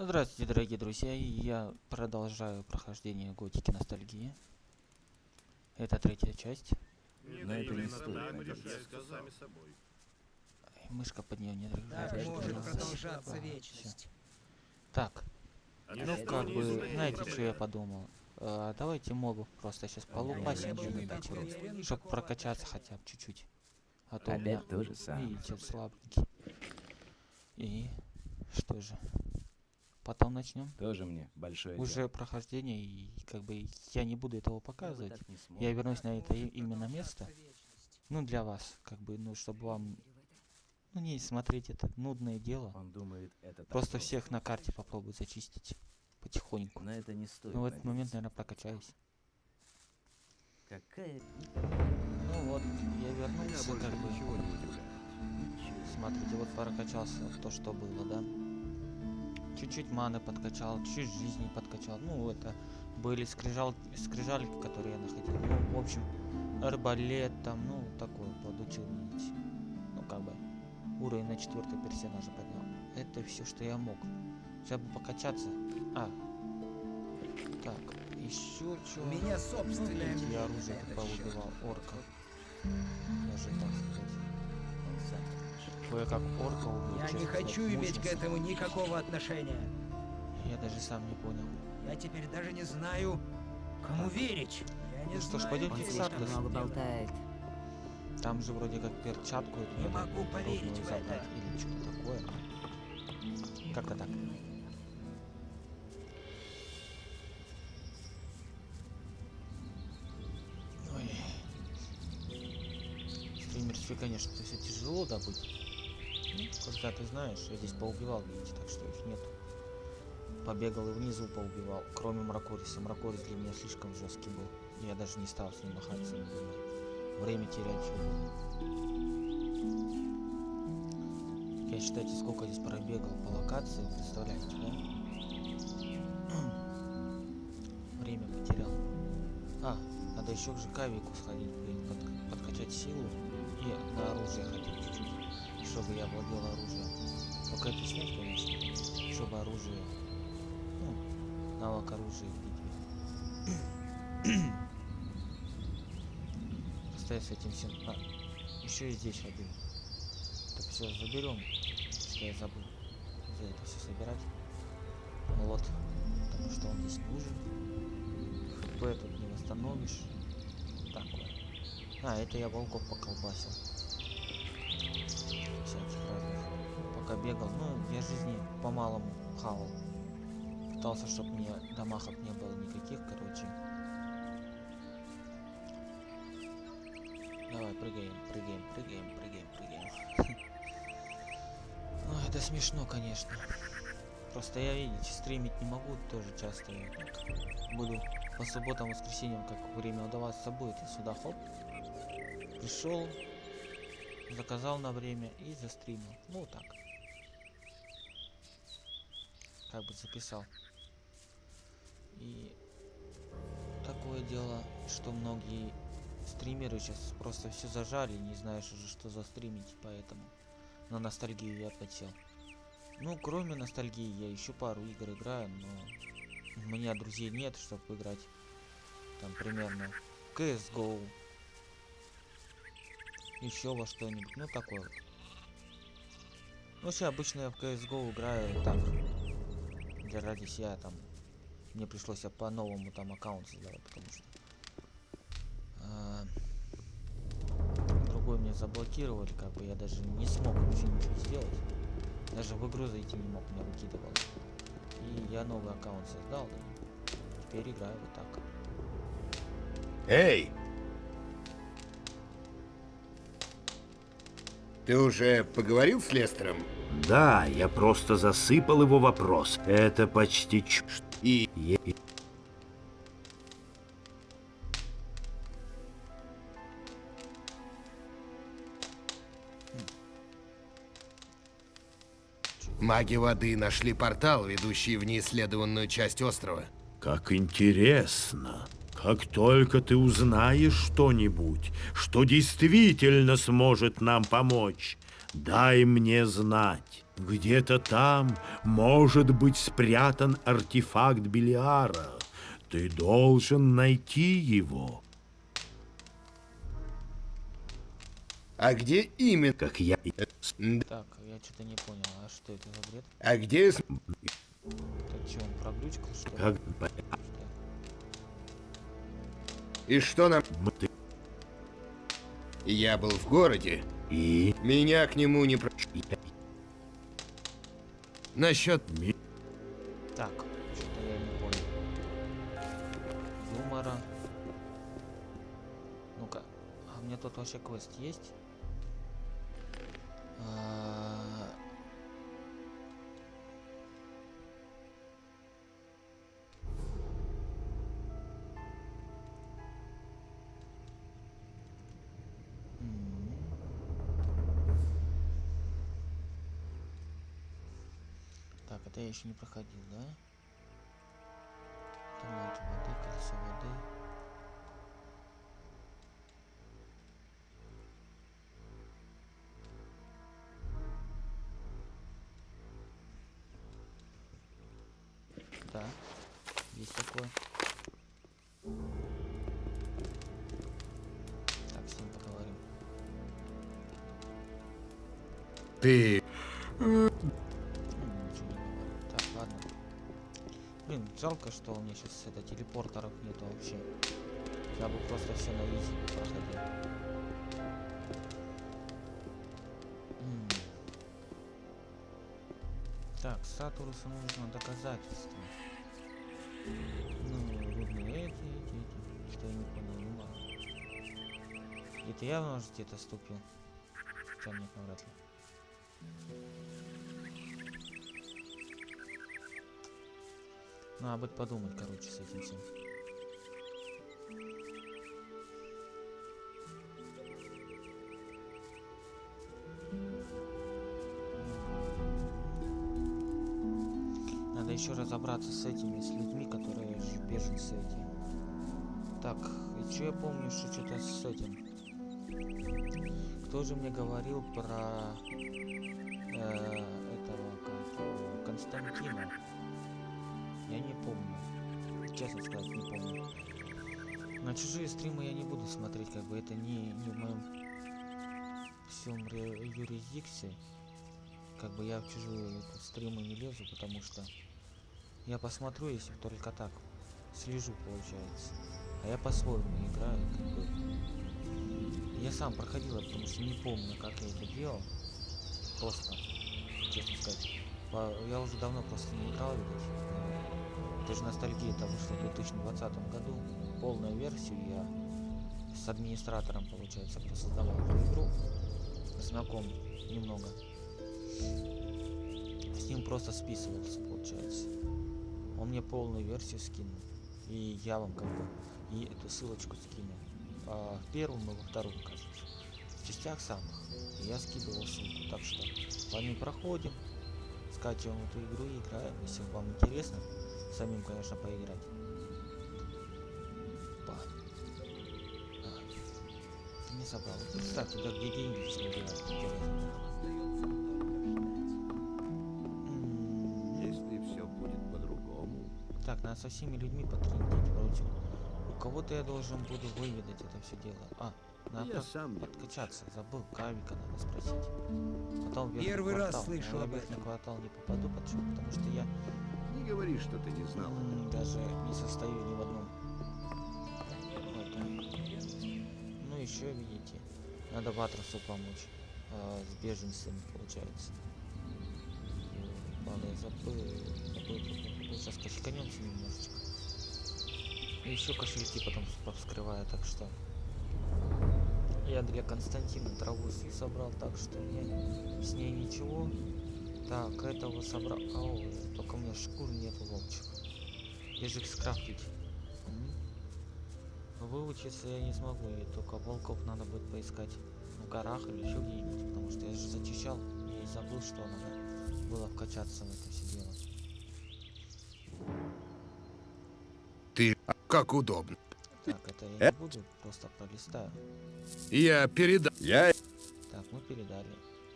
Здравствуйте, дорогие друзья. И Я продолжаю прохождение Готики Ностальгии. Это третья часть. Но это не стоит Мышка под нее не Так дрыгает. может продолжаться вечность. Так, ну Это как не бы, знаете, что я подумал? А, давайте мобов просто сейчас полупасим требую где-нибудь, иметь вот, уверен, чтоб никакого прокачаться хотя бы чуть-чуть. А то у меня, Опять то же самое. видите, слабенький. И что же? Потом начнем. Тоже мне большое Уже дело. прохождение, и как бы я не буду этого показывать. Я вернусь на это именно место. вечность. Ну, для вас, как бы, ну, чтобы вам, ну, не смотреть это нудное дело. Он думает, это Просто просто. всех на карте попробую зачистить потихоньку. Но это не стоит Ну, в этот момент, надеяться. наверное, прокачаюсь. Какая... Ну вот, я вернулся, как бы, ничего не удивляет. смотрите, вот прокачался то, что было, да. Чуть-чуть маны подкачал, чуть жизни подкачал. Ну, это были скрижал, скрижальки, которые я находил. Ну, в общем, арбалет там, ну, такое подучил. Ну, как бы, уровень на четвертый персонажа поднял. Это все, что я мог. Сейчас бы покачаться. А. Так, еще что? У меня Ну, собственное на оружие как счет. повыбивал орков. Даже так сказать. Он сам скажет. Кое-как орка убил. Я не хочу иметь к этому никакого отношения. Я даже сам не понял. Я теперь даже не знаю, кому верить. Я не Ну что ж, пойдемте в что болтает. Там же вроде как перчатку эту Не могу поверить в это. Или что-то такое. Как-то так. Ой. Стримерстве, конечно, все тяжело добыть. Ну, когда ты знаешь, я здесь поубивал, видите, так что их нету. Побегал и внизу поубивал, кроме Мракориса. Мракорис для меня слишком жесткий был. Я даже не стал с ним махаться, не думал. Время терять его. Я, считайте, сколько здесь пробегал по локации, представляете, да? Время потерял. А, надо еще к ЖК-вику сходить, блин, под- подкачать силу и на оружие чуть-чуть, чтобы я владел оружием. Только это снять, конечно, чтобы оружие, ну, навык оружия в битве. Я с этим всем... А, еще и здесь один. Так все, заберем, что я забыл. За это все собирать. Вот. Потому что он здесь нужен. ХП тут не восстановишь. Такое. А, это я волков поколбасил. Пока бегал. Ну, я жизни по-малому хавал. Пытался, чтобы мне дамахов не было никаких, короче. Давай, прыгаем, прыгаем, прыгаем, прыгаем, прыгаем. Ой, это смешно, конечно. Просто я, видите, стримить не могу тоже часто. Буду по субботам, воскресеньям, как время удаваться будет, я сюда хоп. Пришел, заказал на время и застримил. Ну, вот так. Как бы записал. И такое дело, что многие стримеры сейчас просто все зажали, не знаешь уже что застримить, поэтому на ностальгию я подсел. Ну, кроме ностальгии, я еще пару игр играю, но у меня друзей нет, чтобы играть. Там примерно CSGO. Еще во что-нибудь. Ну, такое вот. Ну, вообще, обычно я в CSGO играю так. Для ради себя там. Мне пришлось я по-новому там аккаунт создавать, потому что... а, другой мне заблокировали, как бы я даже не смог вообще ничего сделать. Даже в игру зайти не мог, меня выкидывало. И я новый аккаунт создал, теперь играю вот так. Эй! Ты уже поговорил с Лестером? Да, я просто засыпал его вопрос. Это почти чушь. И Е- маги воды нашли портал, ведущий в неисследованную часть острова. Как интересно. Как только ты узнаешь что-нибудь, что действительно сможет нам помочь, дай мне знать. Где-то там может быть спрятан артефакт Белиара. Ты должен найти его, А где именно? как я. М, Так, я что-то не понял, а что это за бред? А где... с- Это что, он проглючкал, что ли? Как? И что нам... ты Я был в городе. и Меня к нему не... Про... Насчет... Так, что-то я не понял. Юмора. Ну-ка, а у меня тут вообще квест есть? А, м. Я еще не проходил, да? Томать воды, колесо воды. Да, есть такое. Так, с ним поговорим. Ты... жалко, что у меня сейчас это телепортеров нету вообще. Я бы просто все на изи проходил. Так, Сатурусу нужно доказательство. Ну, рудные эти, эти, эти. Что я не понял, ну ладно. Это я, может, где-то ступил? Хотя нет, навряд. Надо будет подумать, короче, с этим всем. Надо еще разобраться с этими, с людьми, которые беженцы эти. Так, и что я помню, что что-то с этим. Кто же мне говорил про э, этого как Константина? Я не помню. Честно сказать, не помню. На чужие стримы я не буду смотреть, как бы это не, не в моем всем юрисдикции. Как бы я в чужие стримы не лезу, потому что я посмотрю, если только так. Слежу, получается. А я по-своему играю, как бы. Я сам проходил, потому что не помню, как я это делал. Просто, честно сказать. Я уже давно просто не играл, видать. Но Это же ностальгия, это вышло в 2020 году. Полную версию я с администратором, получается, создавал эту игру. Знаком немного. С ним просто списывался, получается. Он мне полную версию скинул. И я вам как бы и эту ссылочку скину. А, в первом и во втором, кажется. В частях самых. Я скидывал ссылку. Так что по ним проходим. Скачиваем эту игру и играем. Если вам интересно, самим, конечно, поиграть. Па. А, Не собрал. Кстати, да где деньги все. М, Если все будет по-другому. Так, надо со всеми людьми потрендить вроде. У кого-то я должен буду выведать это все дело. А, надо Я сам подкачаться. Забыл, Кавика надо спросить. Потом Первый раз слышу об этом. квартал не попаду, почему? Потому что я Говори, что ты не знал. даже не состою ни в одном. Ну еще видите, надо Ватрусу помочь. а, с беженцами получается. Ладно, я забыл, забыл, забыл. Сейчас кошельканемся немножечко. И еще кошельки потом с- вскрываю, так что я для Константина траву собрал, так что я с ней ничего. Так, этого собрал. Меня шкур нету, волчек. Я же их скрафтить. М? Выучиться я не смогу, и только волков надо будет поискать в горах или еще где-нибудь, потому что я же зачищал и забыл, что надо было вкачаться в это все дело. Ты... Как удобно. Так, это я не буду, просто пролистаю. Я передам... Я... Так, мы передали.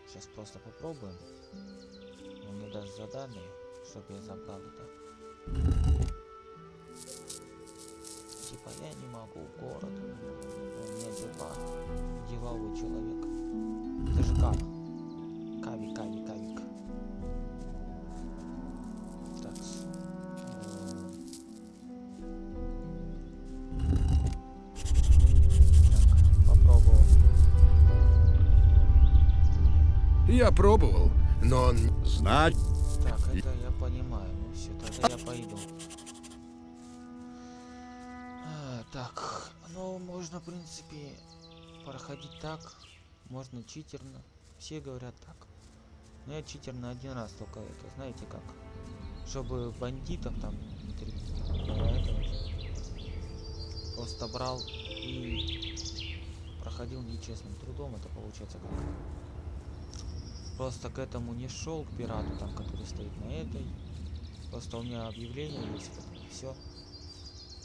Сейчас просто попробуем. Он мне даст задание, чтобы забрал это. Типа я не могу город. У меня дела. Деловой человек. Это же Кав. Кави, Кави, Кавик. Так. Так, попробовал. Я пробовал, но он... Знать я пойду. А, так, ну можно, в принципе, проходить так. Можно читерно. Все говорят так. Но я читерно один раз только это, знаете как? Чтобы бандитов там а этого Просто брал и проходил нечестным трудом. Это получается как просто к этому не шел к пирату там который стоит на этой просто у меня объявление есть все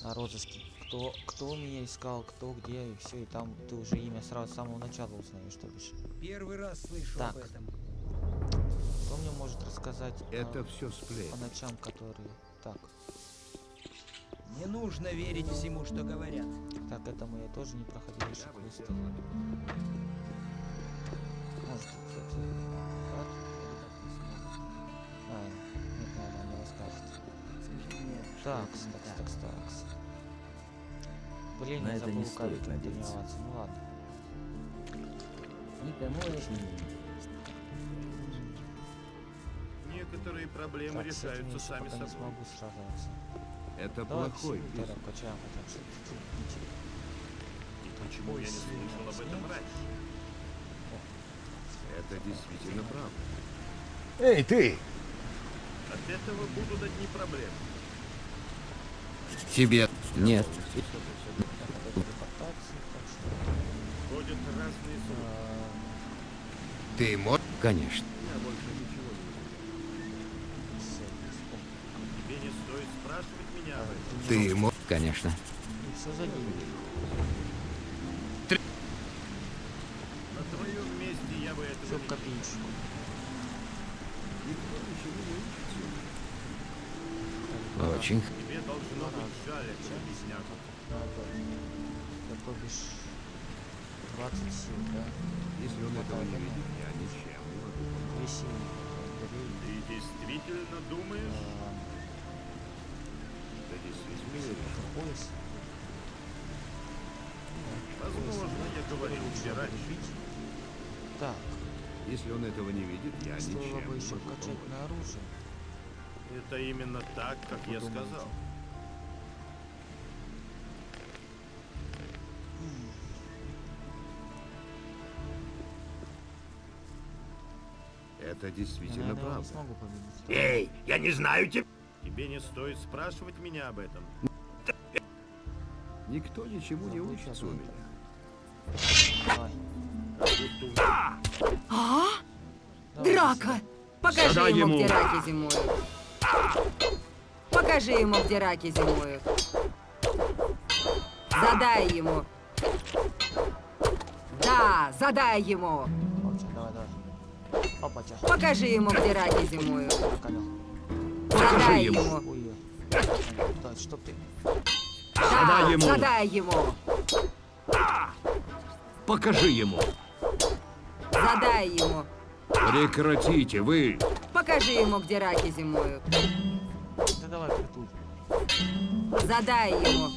на розыске кто кто меня искал кто где и все и там ты уже имя сразу с самого начала узнаешь что бишь Первый раз слышу Так. об этом. кто мне может рассказать а, это все сплетни. по ночам которые так Не нужно верить всему, что говорят. так этому я тоже не проходил еще Я бы квесты. сделал это. Может, кстати, Так, так, так, так. Блин, На я это не стоит надеяться. Ну ладно. Никому не Некоторые проблемы Так, решаются сами не собой. смогу сражаться. Это Давай плохой чтобы чуть-чуть идти. И почему я не слышал об этом раньше? Это действительно правда. Эй, ты! От этого будут одни проблемы. Тебе... Нет. Так, это телепортация, так что, Ходят разные слухи. а, Ты можешь... Конечно. Я больше ничего не всё, вспомнил. Тебе не стоит спрашивать меня об этом. Ты можешь... Конечно. И все за деньги. На твоем месте я бы этого Все в не копеечку. Очень. Должно быть жаль этого беднягу. Надо. Это то бишь 20 сил, да? Если он этого не видит, я ничем не могу помочь. Две силы. Ты действительно думаешь? а, Ты действительно пояс. Возможно, я говорил тебе раньше. Так, Если он этого не видит, я стоило ничем бы еще качать на оружие. Это именно так, как я сказал. Это Я, действительно наверное, его не правда. смогу победить. Эй, я не знаю тебя. Тебе не стоит спрашивать меня об этом. Никто ничему не учится у меня. А? Драка! Покажи Задай ему, ему. где раки зимуют. Покажи ему, где раки зимуют. Задай ему. Да, задай ему. Покажи ему, где раки зимуют. Задай ему. чтоб ты... Задай Да, ему. задай ему. Покажи ему. Задай ему. Прекратите, вы. Покажи ему, где раки зимуют. Да давай притуй. Задай ему.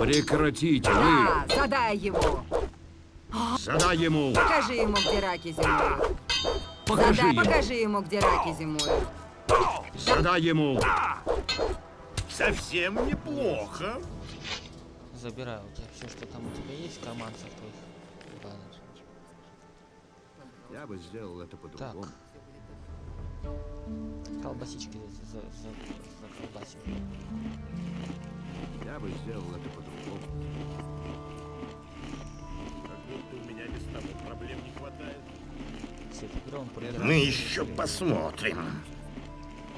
Прекратите, вы. Да, задай ему. Задай ему. Покажи ему, где раки зимуют. Покажи Задай, ему. покажи ему, где раки зимуют. Задай ему. Совсем неплохо. Забираю у тебя все, что там у тебя есть, в карманцах твоих. Ладно. Я бы сделал это по-другому. Колбасички за, за, за, за колбасик. Я бы сделал это по-другому. Меня без того проблем не хватает. Мы еще посмотрим.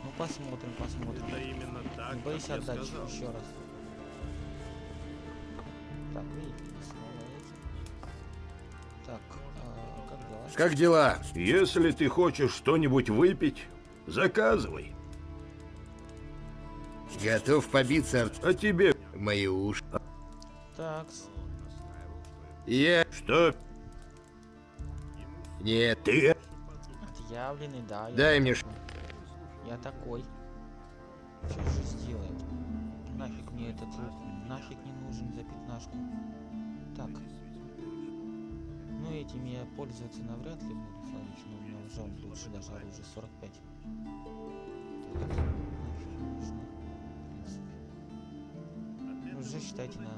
Ну посмотрим, посмотрим. Это именно так, Не я отдать сказал. еще раз. Так, эти. Так, а, как дела? Как дела? Если ты хочешь что-нибудь выпить, заказывай. Готов побиться А тебе мои уши. Так, Я... что? Нет, Ты отъявленный, да. Дай мне такой. Я такой. Что же сделает? Нафиг мне этот лук, нафиг не нужен за пятнашку. Так. Ну этим я пользоваться навряд ли буду, смотрите, но у меня уже он лучше даже оружие 45. Так, нафиг нужно. Уже считайте на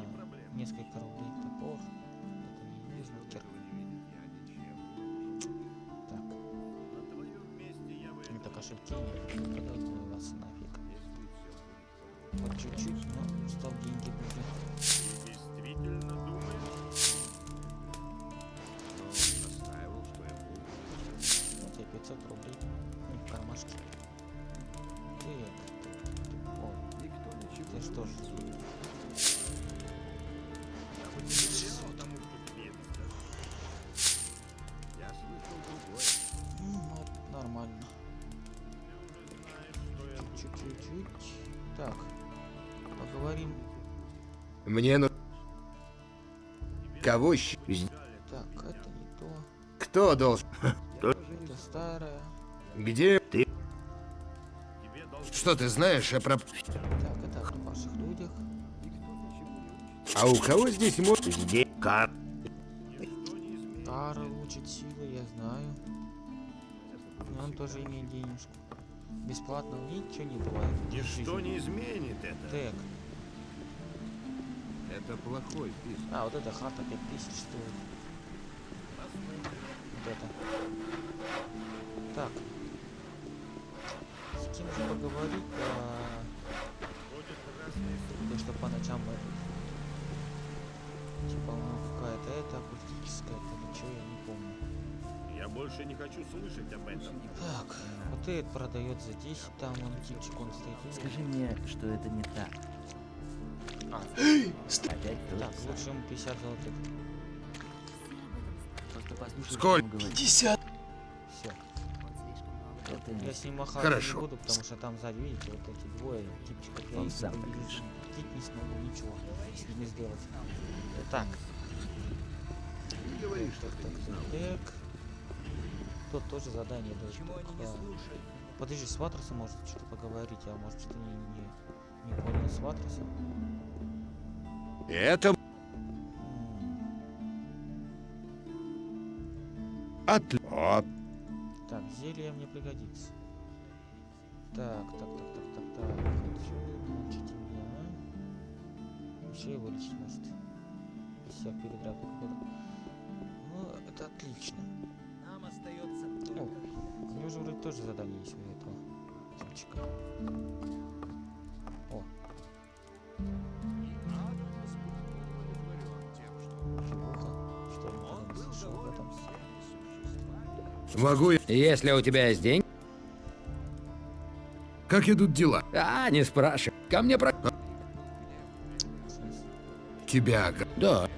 несколько рублей топор. Это не нужно. Кошельки. Продать ну вас нафиг. Вот чуть-чуть, но стал деньги я буду. Вот тебе 500 рублей. Ну, в кармашке. Так, так, О, Никто ничего ты что ж, мне ну... Кого щ... Так, это не то. Кто должен... Это старое. Где... Тебе должно Что ты знаешь о проп... Так, это о ваших людях. А у кого здесь может... здесь как? Карл учит силы, я знаю. И он тоже имеет денежку. Бесплатного ничего не бывает. Ничто не изменит это. Так. Это плохой писк. А, вот эта хата 5000 стоит. Вот это. Так. С кем же поговорить? А... Да что по ночам это... Типа, ну какая-то это акустическая, это ничего я не помню. Я больше не хочу слышать об этом. Так, вот этот продает за 10, там он типчик, он стоит. Скажи мне, что это не так. Так, ему 50 золотых. Сколько? что он говорит. 50! Все. Это Я с ним махать Хорошо. не буду, потому что там сзади, видите, вот эти двое типчиков. Я их сам не так смогу, ничего с ними сделать. Так. говори, что ты не знал. Так. Тут тоже задание дает. только- Подожди, с Ватросом может что-то поговорить, а может что-то не, не, не понял с Ватросом. Это... М, От... От... Так, зелье мне пригодится. Так, так, так, так, так, так. Хочу научить меня. Еще и вылечить может. Без всех передрак походу. Ну, это отлично. Нам остается О, у него же вроде тоже задание есть у этого типчика. Могу я... Если у тебя есть деньги... Как идут дела? А, не спрашивай. Ко мне про... Смысле? Тебя... Да,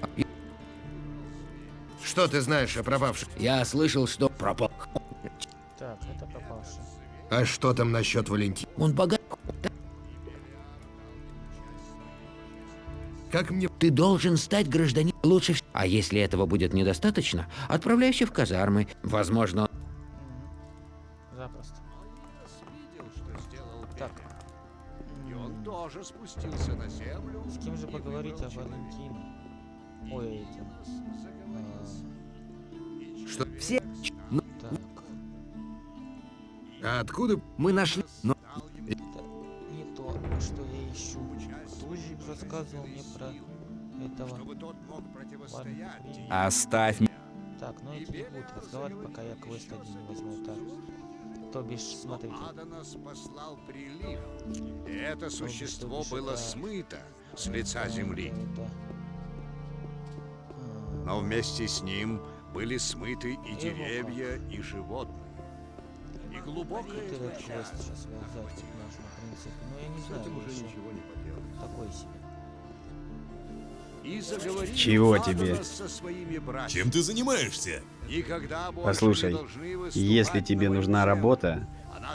Что ты знаешь о пропавших? я слышал, что пропал. Так, это пропавший. А что там насчет Валентина? Он богат. Как мне... Ты должен стать гражданином лучше всего. А если этого будет недостаточно, отправляйся в казармы. Возможно. Запросто. Так. И он тоже спустился на землю. С кем же поговорить о. Валентине? Ой, этим. Что... так. А откуда... мы нашли... Но Это не то, что я ищу. Тузик рассказывал мне про этого. Чтобы тот мог противостоять. Ладно, Оставь Так, ну эти не будут разговаривать, пока я квест один не возьму. Так. То бишь, смотрите. Аданос послал прилив, и это бишь, существо то бишь было смыто с лица земли. это, а, Но вместе с ним были смыты и деревья, и животные. И глубокая печаль. Ну, я не знаю, уже ничего не. Такой себе. и заговорил Чего тебе? со своими братьями. Чем ты занимаешься? Послушай, если тебе на нужна работа,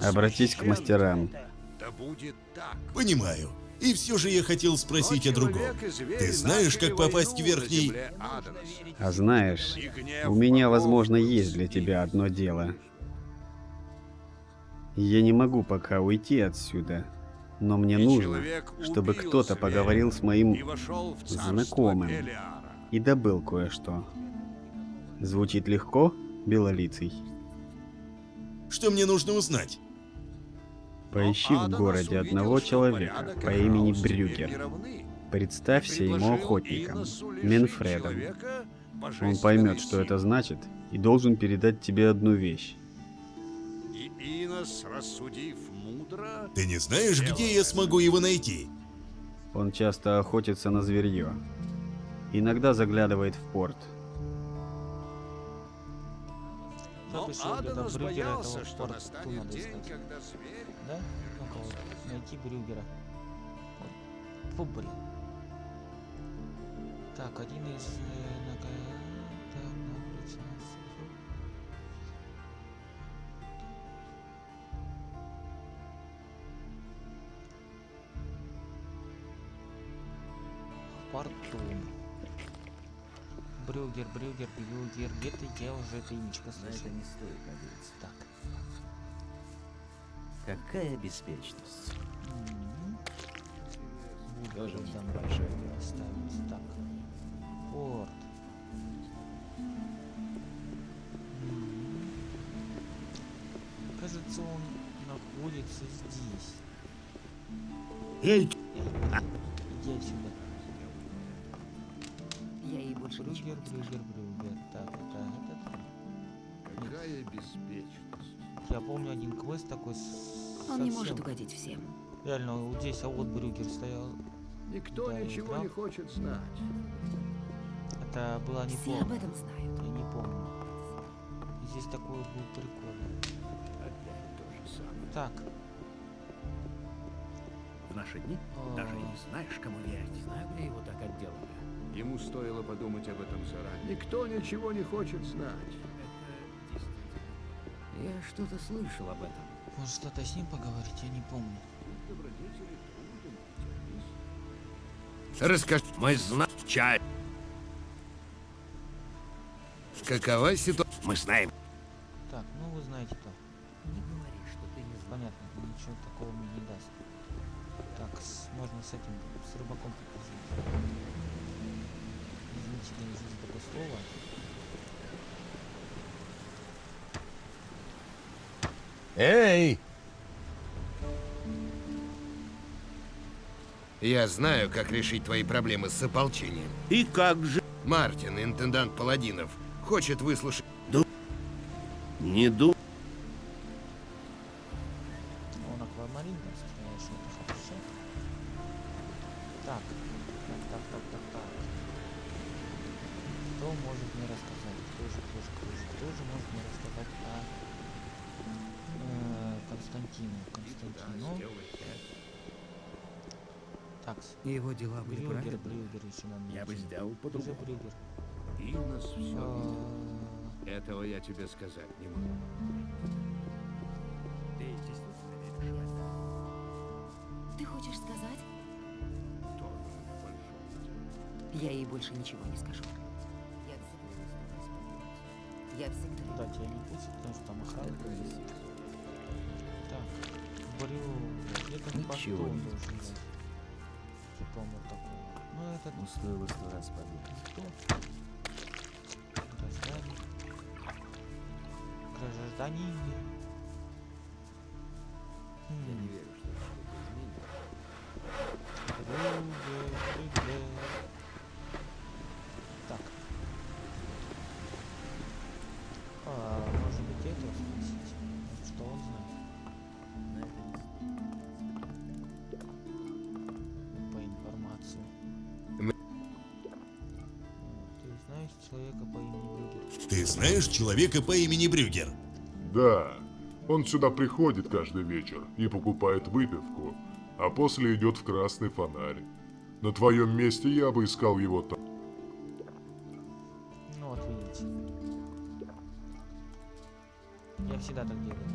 обратись к мастерам. Да будет так. Понимаю. И все же я хотел спросить о другом. Ты знаешь, как попасть в войну на верхний... земле Адамаса. А знаешь, у меня, возможно, есть для тебя одно дело. Я не могу пока уйти отсюда, но мне И нужно, чтобы кто-то поговорил с моим знакомым и добыл кое-что. Звучит легко, белолицый? Что мне нужно узнать? Поищи в городе одного человека порядок по имени Брюгер. Представься ему охотником, Менфредом. человека Он поймет, что это значит, и должен передать тебе одну вещь. Инос, рассудив мудро, Ты не знаешь, где я смогу его найти? Он часто охотится на зверье. Иногда заглядывает в порт. Но Брюгера боялся, что настанет день, искать. когда зверь Да? Найти Брюгера. Вот. Фу, блин. Так, один из... порту. Брюгер, Брюгер, Брюгер. Где-то я уже это имечко слышал. это не стоит надеяться. Так. Какая беспечность. Буду там большое дело. ставить. Так. Порт. Кажется, он находится здесь. Эй, Иди отсюда. Я ей больше ничего Брюгер, не. Брюгер, Брюгер. Так, это этот. Какая беспечность. Я помню один квест такой с... Он не совсем- может угодить всем. Реально, вот здесь, а вот Брюгер стоял. Никто Да, ничего играл. не хочет знать. Это было Все неплохо. об этом знают. Я не помню. Здесь такой был прикол. Опять то же самое. Так. В наши дни даже и не знаешь, кому верить. Знаю, где его так отделали. Ему стоило подумать об этом заранее. Никто ничего не хочет знать. Я что-то слышал об этом. Может что-то с ним поговорить, я не помню. Расскажи, мы знаем чай. какова ситуация? Мы знаем. Так, ну вы знаете то. Не говори, что ты не знаешь. Понятно, ничего такого мне не даст. Так, с- можно с этим, с рыбаком поговорить. За такое слово. Эй! Я знаю, как решить твои проблемы с ополчением. И как же? Мартин, интендант паладинов, хочет выслушать... Не ду... Я бы найти. сделал Где же по-другому. Брюгер? Инос все видел. А, Этого я тебе сказать не могу. Ты действительно веришь в это? Ты хочешь сказать? Я ей больше ничего не скажу. Я всегда. Я всегда... Да, тебя не пустят, потому что там охрана. Так, Брюгер, где-то Ничего не должен быть. Типа он вот такой. Ну, этот Ну, стоило сто раз подумать. Кто? Граждане. Граждане. Я не верю, Ты знаешь человека по имени Брюгер? Да, он сюда приходит каждый вечер и покупает выпивку, а после идет в красный фонарь. На твоем месте я бы искал его там. Ну вот видите. Я всегда так делаю.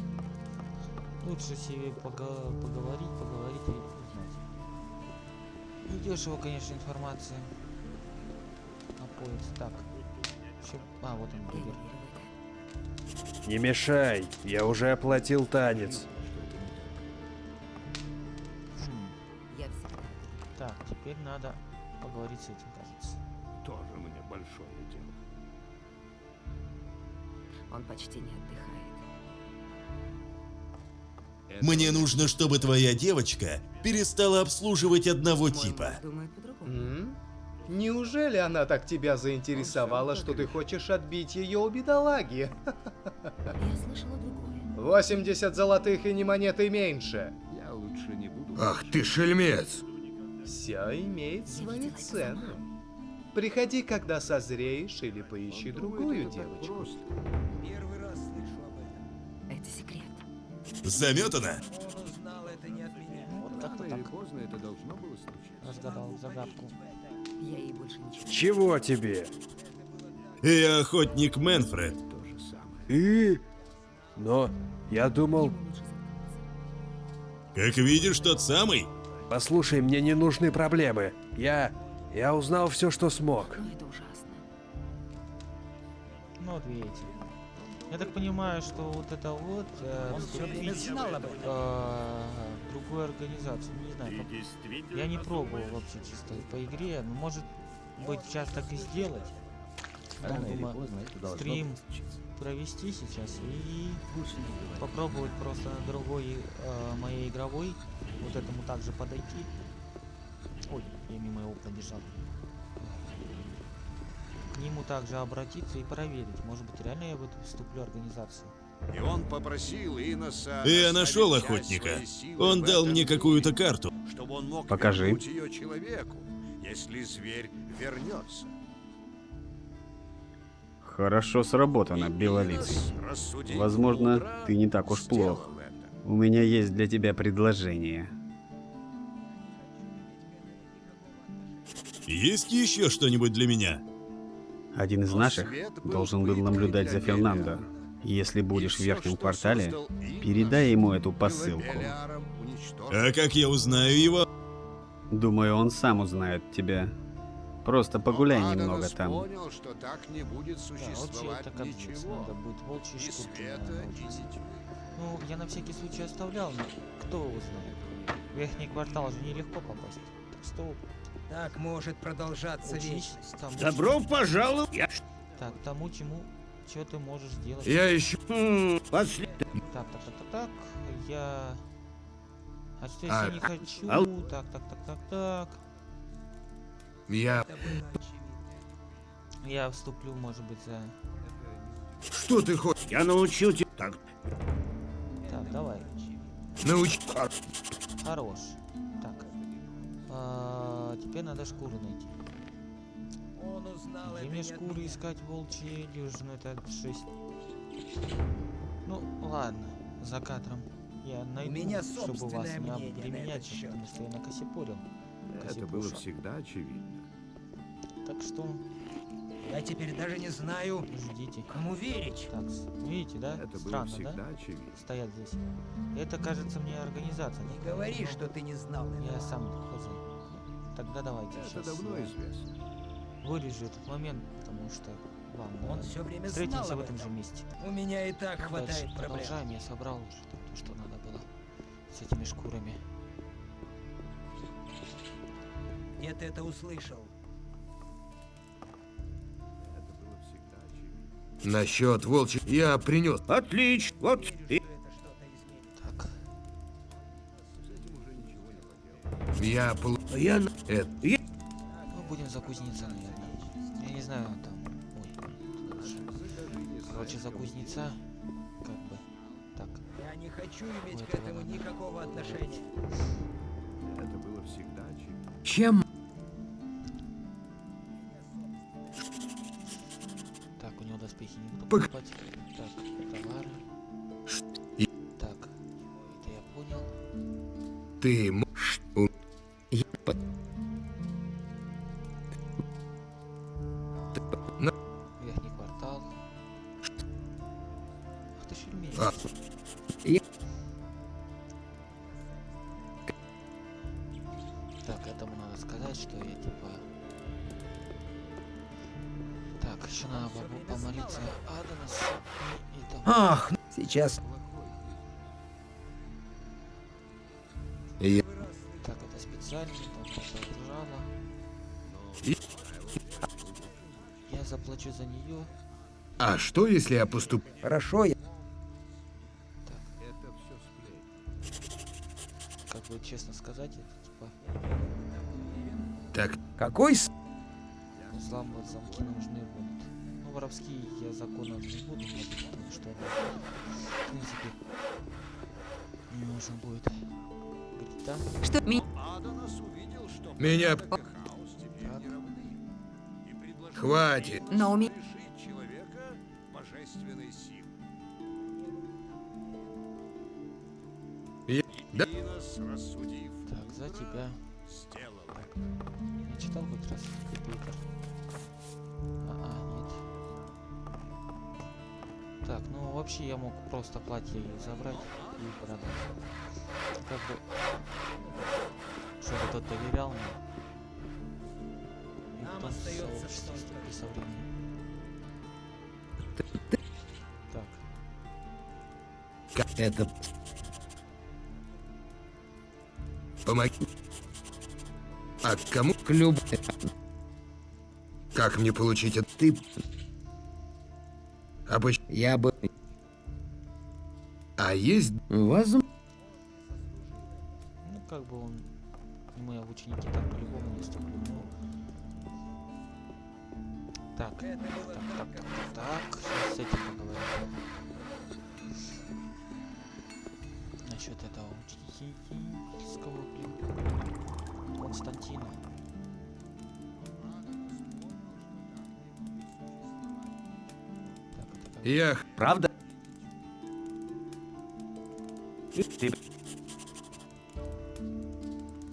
Лучше себе пога- поговорить, поговорить и узнать. Недешево, конечно, информация. Находится. Так. Чё- А, вот он, это. Не мешай, я уже оплатил танец. Хм. Так, теперь надо поговорить с этим, кажется. Тоже мне большое дело. Он почти не отдыхает. Мне нужно, чтобы твоя девочка перестала обслуживать одного типа. думает по-другому. Неужели она так тебя заинтересовала, что ты хочешь отбить ее у бедолаги? Я слышала другое. 80 золотых и не монеты меньше. Я лучше не буду... Ах ты шельмец! Все имеет свои цены. Приходи, когда созреешь, или поищи другую девочку. Первый раз слышу об этом. Это секрет. Заметано? Он узнал это не от меня. Вот как-то так. поздно это должно было случиться. Разгадал загадку. Я ей больше ничего. Чего тебе? Я охотник Мэнфред. То же самое. И? Но я думал... Как видишь, тот самый. Послушай, мне не нужны проблемы. Я... Я узнал все, что смог. Но это ужасно. Ну вот видите. Я так понимаю, что вот это вот э, Он все время вступить, знал об этом. э, другую организацию. Не знаю, как- я не пробовал вообще чисто по игре, но может быть сейчас так и сделать. Ну, Рано или думаю, поздно это должно стрим провести сейчас и попробовать просто на другой э, моей игровой вот этому также подойти. Ой, я мимо его пробежал. К нему также обратиться и проверить. Может быть, реально я в эту вступлю организацию. И он попросил Иноса... Я нашел охотника. Он дал мне какую-то карту. Чтобы он мог Покажи. ее человеку, если зверь вернется. Хорошо сработано, белолицый. Возможно, ты не так уж плох. У меня есть для тебя предложение. Есть еще что-нибудь для меня? Один из наших должен был наблюдать за Фернандо. Если будешь в верхнем квартале, передай ему эту посылку. А как я узнаю его? Думаю, он сам узнает тебя. Просто погуляй Но немного там. понял, что так не будет Да, вообще существовать это капец. ничего. Надо будет волчьи Ни шкурки света, наверное, и научиться. ни тьмы. Ну, я на всякий случай оставлял, но кто его знает. В верхний квартал же нелегко попасть. Так что Так может продолжаться учись вечность. Добро пожаловать! Так, тому, чему, что ты можешь сделать. Я ищу... После... Так, так, так, так, так. Я... А что А, если не хочу? ал- Так, так, так, так, так. Я... Я вступлю, может быть, за... Что ты хочешь? Я научил тебя... Так, Так, давай. Науч... Хорош. Так. А, теперь надо шкуру найти. Он узнал Где это мне шкуры меня. искать волчьи дюжину? Это 6. Ну, ладно. За кадром. Я найду, меня чтобы вас собственное не обременять, потому что я накосипорил. Это было всегда очевидно. Так что Я теперь даже не знаю, ждите. кому верить. Так, видите, да? Это было Странно, всегда да? очевидно. Стоять здесь. Это, кажется, мне организация. Не говори, но что ты не знал Я этого. сам хозяин. Ну, Тогда давайте Это сейчас давно я известно. Вырежу этот момент, потому что вам Он все время знал встретимся об в этом же месте. У меня и так Дальше хватает проблем. продолжаем. Я собрал уже то, что надо было с этими шкурами. Где ты это услышал? Это было всегда очевидно. Насчет волчьих... Я принес... Отлично. Вот и... что это что-то изменит. Так, С этим уже ничего не поделать. Я... пол- Я... на- Это... ну будем за кузнеца, наверное. Я не знаю, там. Ой. Короче, за кузнеца. Как бы. Так. Я не хочу иметь Вот к этому ладно. никакого отношения. Это было всегда очевидно. Чем? Я типа... Так, еще надо пом- помолиться Адонису и, и там... Ах, сейчас. Я... Так, это специально, там что-то жало. Я заплачу за нее. А что, если я поступ... Хорошо, я... Как бы честно сказать, это типа Так, Какой с... взламывать замки нужны будут. Ну, воровские я законы не буду вводить, потому что это, в принципе, не нужен будет. Да? Что? Ми... меня... Так, Хватит. Но у меня... Я... Да? Так, за тебя. сделал. Читал хоть раз Питер. А, а, нет. Так, ну вообще я мог просто платье забрать и продать. Как бы, чтобы тот доверял мне. И Нам остается что-то. со временем. Так, Как это... Помоги. А кому? К люб... Как мне получить это? Ты... Обыч... Я бы... А есть... Возможно... ну как бы он, мы ученики так по-любому не ступлю, ну... Так, так, так, так, так, так, сейчас с этим поговорим. Насчет этого ученического, блин, Константина. Я... Правда? Ты,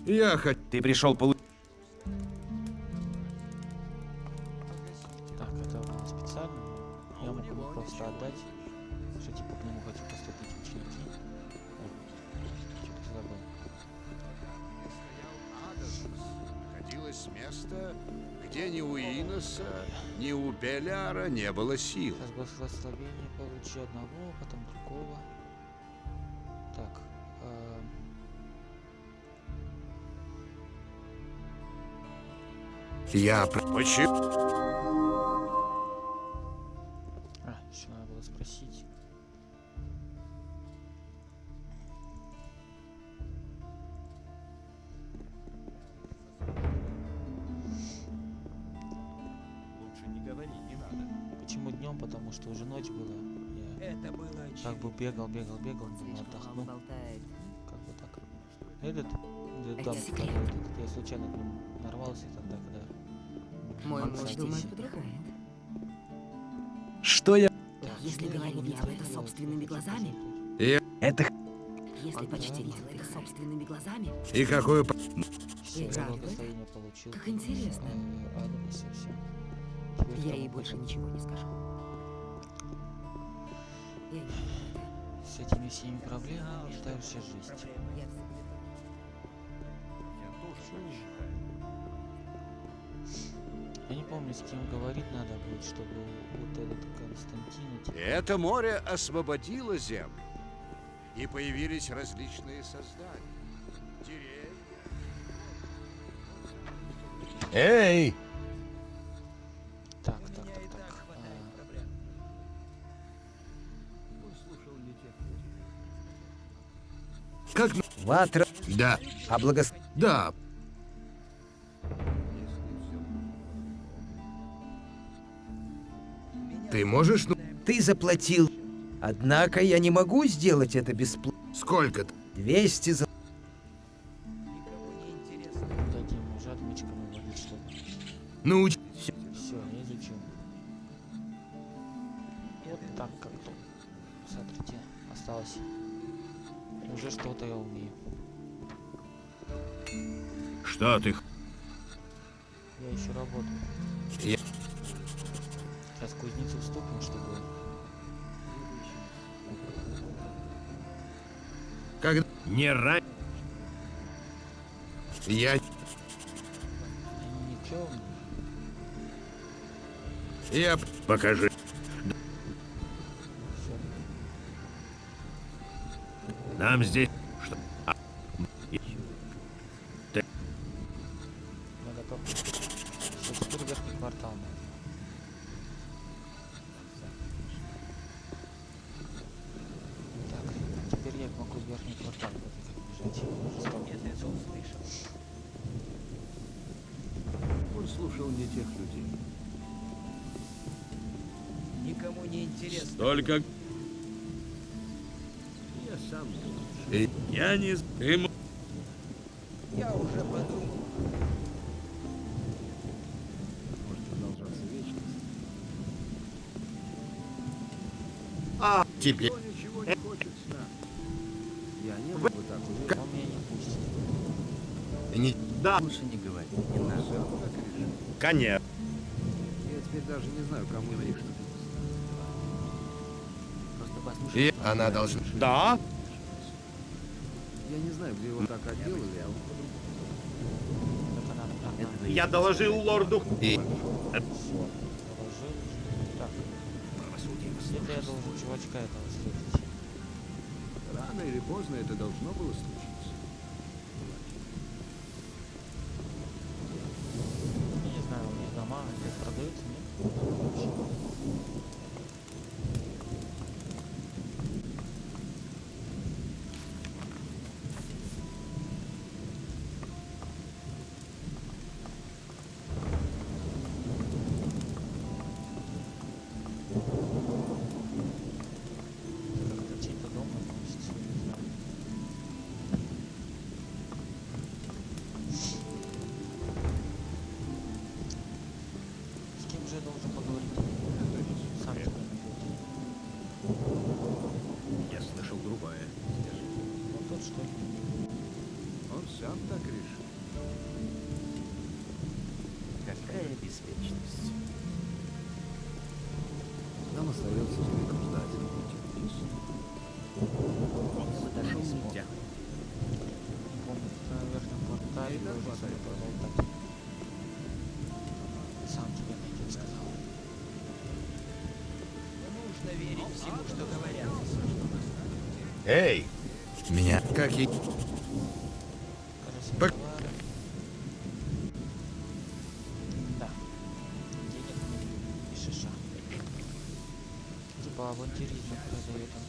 Я хочу... ты пришел получить... сил. Сейчас благословение получу одного, потом другого. Так. эм, Я... Почему? Бегал, бегал, бегал, отдохну. болтает. Как бы так. Этот, Это да, секрет. этот, я случайно к нему нарвался тогда, когда... Мой муж садись. думает, подыхает. Что я... Если говорил я об этом собственными глазами, Я... Это... если почти видел их собственными глазами, И вы? благословение получил. Как интересно. Я ей больше ничего не скажу. Я не С этими всеми проблемами это вообще жесть. Я не помню, с кем говорить надо будет, чтобы вот этот Константин... типа, Это море освободило землю, и появились различные создания. Деревья, Эй! Ватра... Да. А благос... Да. Ты можешь... Ну... Ты заплатил. Однако я не могу сделать это бесплатно. Сколько-то? 200 за... никому Не рань. Я... Я... Покажи. Нам здесь... тебе... Не хочет знать. Я не был бы так уверен. Он меня не пустит. Не... Да. Лучше не говори, не надо. Конечно. Я теперь даже не знаю, кому говоришь. Просто послушай. И она должна... Да? Я не знаю, где его так отделали, а он. Этого Я доложил лорду. И... Где-то я должен чувачка. Рано или поздно это должно было случиться. Меня. Как и... Кажется, Пок- товары. Да. Денег и шиша. Типа авантюризм продает он.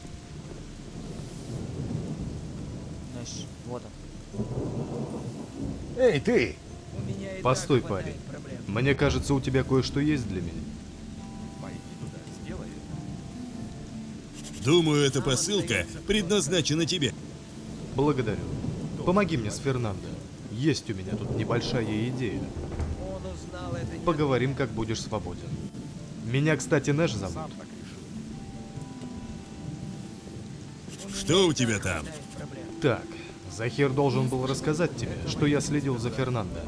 Знаешь, вот он. Эй, ты! У меня и Постой, парень. проблем. Мне кажется, у тебя кое-что есть для меня. Пойди туда, сделай это. Думаю, эта посылка предназначена тебе. Благодарю. Помоги мне с Фернандо. Есть у меня тут небольшая идея. Поговорим, как будешь свободен. Меня, кстати, Нэш зовут. Что у тебя там? Так, Захир должен был рассказать тебе, что я следил за Фернандо.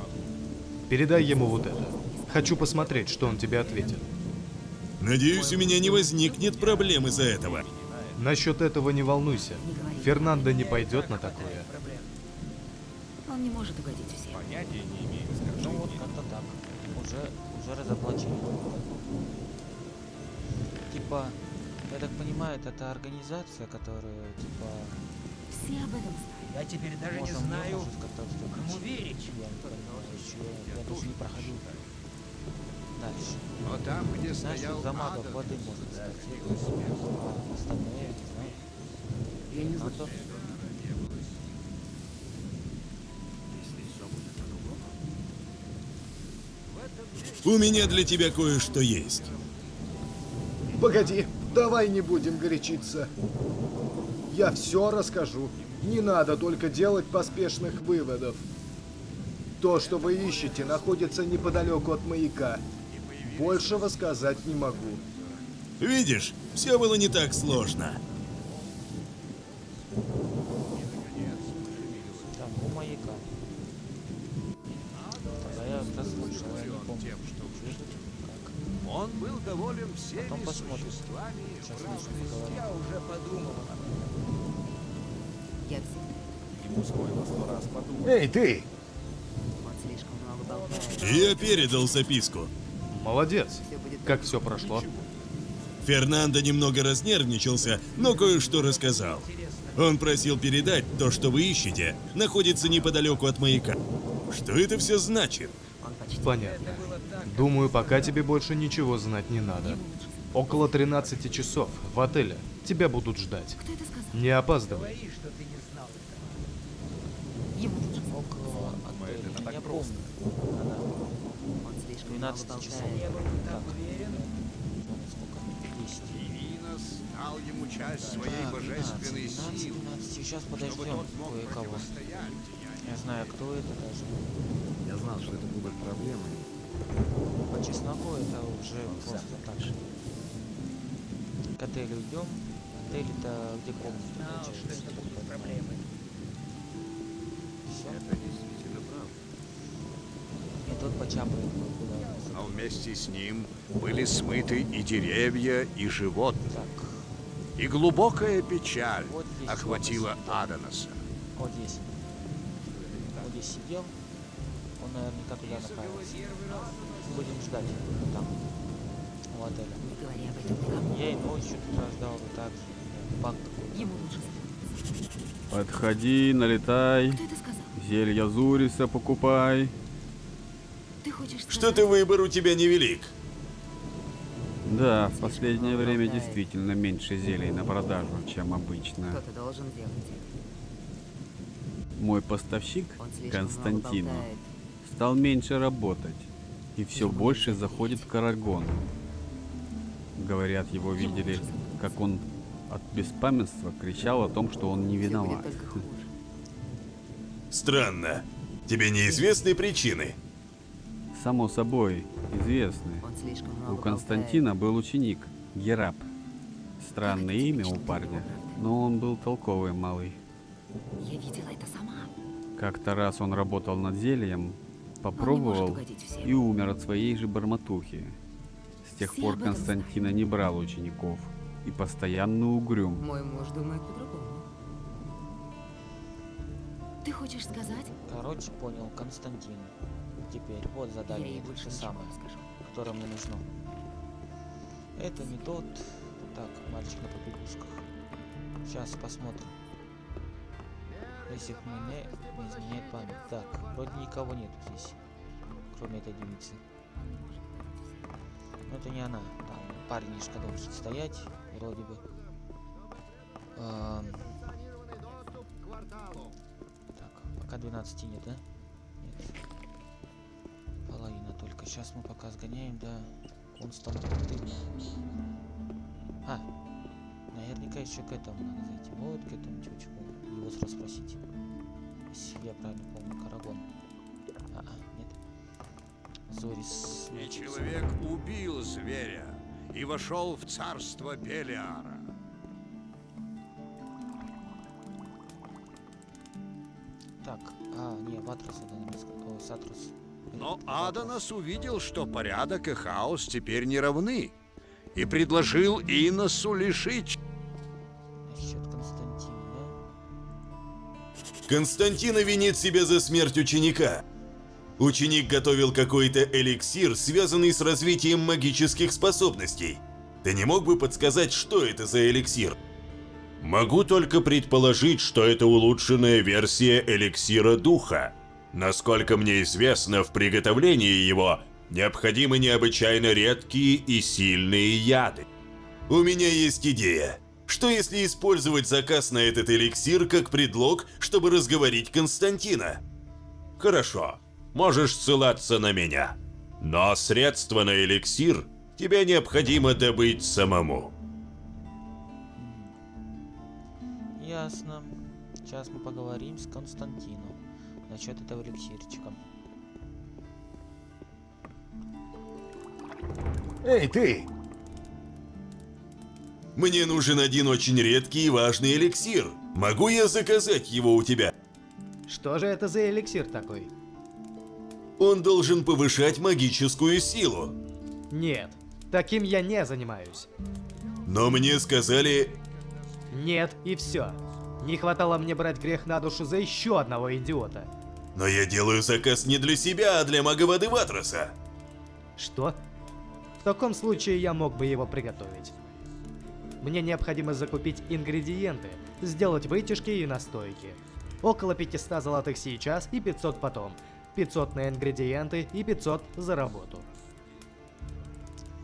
Передай ему вот это. Хочу посмотреть, что он тебе ответит. Надеюсь, у меня не возникнет проблем из-за этого. Насчет этого не волнуйся. Фернандо не пойдет на такое. Он не может угодить всем. Понятия не имею, Ну вот как-то так. Уже, уже разоблачили. Типа, я так понимаю, это, организация, которая, типа, Все об этом знают. Я теперь даже не можно, знаю, может кому верить. Я еще, я даже не проходил дальше. Но там, где Знаешь, стоял за магов Адон, воды может стать. зародилась смерть. А остальные, я не знаю. У меня для тебя кое-что есть. Погоди, давай не будем горячиться. Я все расскажу. Не надо только делать поспешных выводов. То, что вы ищете, находится неподалеку от маяка. Большего сказать не могу. Видишь, все было не так сложно. Там, у маяка. Тогда я расслышал, я не помню. Тем, что? Как? Он был доволен всеми Потом посмотрим. существами Сейчас. Я уже подумал. Я всегда... Ему стоило сто раз подумать. Эй, ты! Я передал записку. Молодец. Как все прошло? Фернандо немного разнервничался, но кое-что рассказал. Он просил передать то, что вы ищете, находится неподалеку от маяка. Что это все значит? Понятно. Думаю, пока тебе больше ничего знать не надо. Около 13 часов в отеле. Тебя будут ждать. Не опаздывай. Около отеля. Я помню. Он слишком 12 много часов. болтает. Так. Сколько? 10. Иринос дал ему часть своей божественной 12, силы, 12. Сейчас подождем кое-кого. Я знаю, кто это даже. Я знал, что это будет проблемой. По чесноку это уже просто так же. К отелю идем. Отель это где комната получается. Всё? Это действительно правда. И тут почапает куда Но вместе с ним были смыты и деревья, и животные. И глубокая печаль Вот охватила вот Аданоса. Вот здесь. Вот здесь сидел. Он наверняка туда направился. Будем ждать там, у отеля. Не говори об этом никому. Я и ночью туда ждал, вот так же. Какой-то. Ему лучше Подходи, налетай. Кто это сказал? Зелья Зуриса покупай. Ты хочешь сказать? Что-то выбор у тебя невелик. Да, в последнее время действительно меньше зелий на продажу, чем обычно. Кто-то должен делать это. Мой поставщик, Он стал меньше работать и все больше заходит в Карагон. Говорят, его видели, как он от беспамятства кричал о том, что он не виноват. Странно. Тебе неизвестны причины? Само собой, известны. У Константина был ученик, Гераб. Странное имя у парня, но он был толковый малый. Я видела это сама. Как-то раз он работал над зельем, попробовал и умер от своей же бормотухи. С тех Все пор Константина не брал учеников и постоянно угрюм. Мой муж думает по-другому. Ты хочешь сказать? Короче, понял, Константин. Теперь вот Я задание, это больше самое, скажу. которое мне нужно. Это не тот. Так, мальчик на побегушках. Сейчас посмотрим. Если мне не изменяет память. Так, вроде никого нету здесь, кроме этой девицы. Но это не она. Там парнишка должен стоять, вроде бы. Ам, Так, пока 12 нет, да? Нет. Половина только. Сейчас мы пока сгоняем до Константина. А, наверняка еще к этому надо зайти. Вот к этому чувачку. Его расспросить. Если я правильно помню, Карагон. А, а, нет. Зорис. И человек убил зверя и вошел в царство Белиара. Так, а, не, Ватрас это немецко. О, Сатрус. Но Аданос увидел, что порядок и хаос теперь не равны, и предложил Иносу лишить Константина винит себя за смерть ученика. Ученик готовил какой-то эликсир, связанный с развитием магических способностей. Ты не мог бы подсказать, что это за эликсир? Могу только предположить, что это улучшенная версия эликсира духа. Насколько мне известно, в приготовлении его необходимы необычайно редкие и сильные яды. У меня есть идея. Что если использовать заказ на этот эликсир как предлог, чтобы разговорить Константина? Хорошо, можешь ссылаться на меня. Но средства на эликсир тебе необходимо добыть самому. Ясно. Сейчас мы поговорим с Константином насчет этого эликсирчика. Эй, ты! Мне нужен один очень редкий и важный эликсир. Могу я заказать его у тебя? Что же это за эликсир такой? Он должен повышать магическую силу. Нет, таким я не занимаюсь. Но мне сказали... Нет, и все. Не хватало мне брать грех на душу за еще одного идиота. Но я делаю заказ не для себя, а для мага воды Ватроса. Что? В таком случае я мог бы его приготовить. Мне необходимо закупить ингредиенты, сделать вытяжки и настойки. Около 500 золотых сейчас и 500 потом. 500 на ингредиенты и 500 за работу.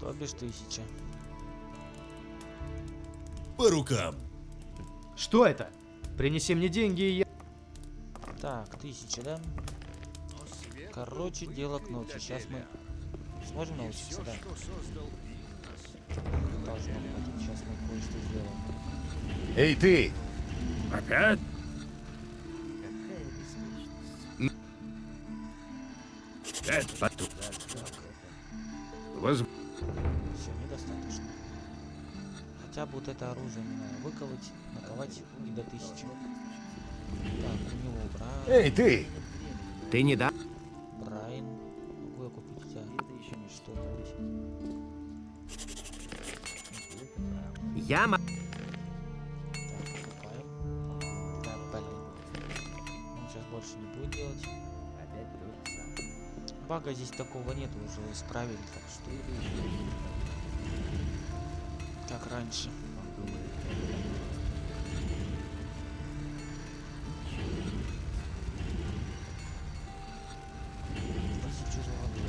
То бишь тысяча. По рукам. Что это? Принеси мне деньги и я... Так, тысяча, да? Короче, дело к ночи. Сейчас мы сможем научиться, да? Должно хватить. Сейчас мы кое-что сделаем. Эй, ты! Опять? Это тут. Воз... Все, недостаточно. Хотя бы вот это оружие мне надо выковать, наковать и до тысячи. Так, у него Брайан. Эй, ты! Ты не да? Брайан. Могу я купить тебя что-нибудь? Я ма... Покупаем. Да, блин. Он сейчас больше не будет делать. Бага здесь такого нет, уже исправили, так что... Как раньше.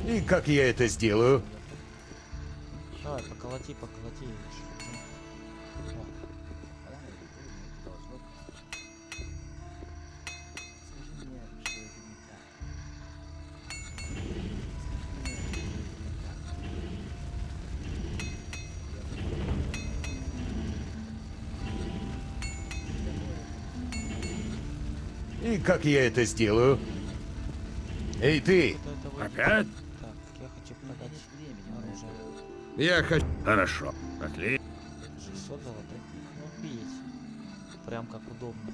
И как я это сделаю? Давай, поколоти, поколоти. Как я это сделаю? Эй, ты! Опять? Так, я хочу продать оружие. Я хочу... Хорошо. Отлично. 600 золотых. Ну, видите. Прям как удобно.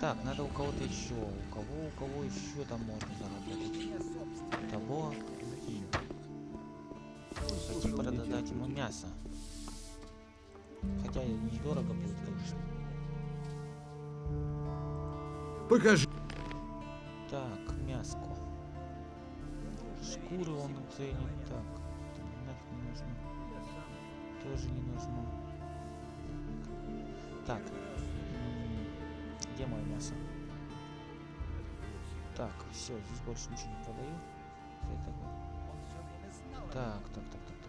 Так, надо у кого-то еще. У кого, у кого еще там можно заработать? Того. и. Хотим продать ему мясо. Хотя и недорого будет, конечно. Покажи. Так, мяско. Шкуры он ценит. Так, нафиг не нужно. Тоже не нужно. Так. Где мое мясо? Так, все, здесь больше ничего не продаю. Так, так, так, так,